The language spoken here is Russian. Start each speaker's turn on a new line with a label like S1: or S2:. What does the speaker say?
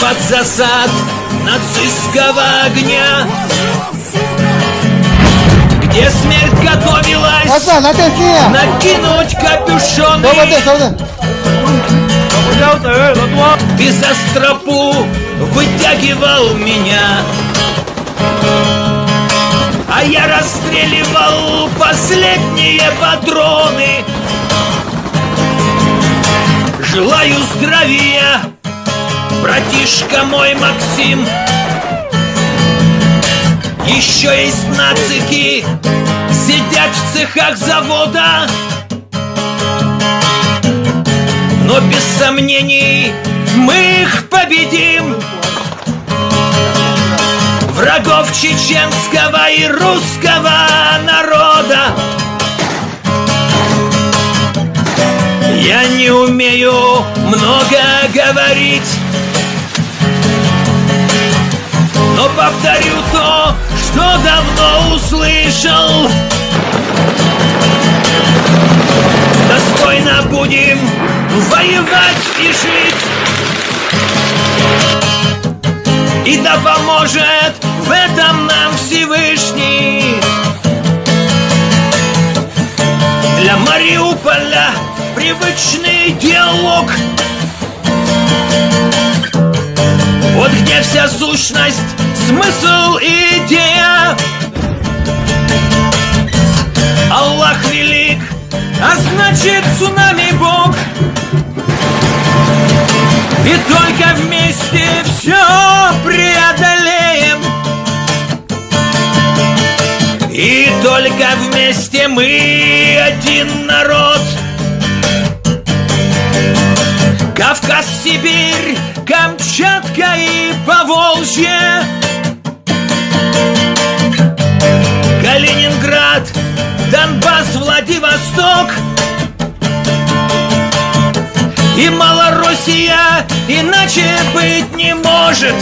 S1: под засад нацистского огня Где смерть готовилась
S2: niye?
S1: накинуть
S2: ateş orada.
S1: Безостропу вытягивал меня А я расстреливал последние патроны Желаю здравия, братишка мой Максим Еще есть нацики, сидят в цехах завода. Но без сомнений мы их победим. Врагов чеченского и русского народа Я не умею много говорить. Но повторю то, что давно услышал. Достойно будем воевать и жить. И да поможет в этом нам Всевышний. Для Мариуполя привычный диалог. Вот где вся сущность, смысл и идея. Аллах велик, а значит цунами Бог. И только вместе все преодолеем. И только вместе мы один народ Сибирь, Камчатка и Поволжье. Калининград, Донбасс, Владивосток. И Малороссия иначе быть не может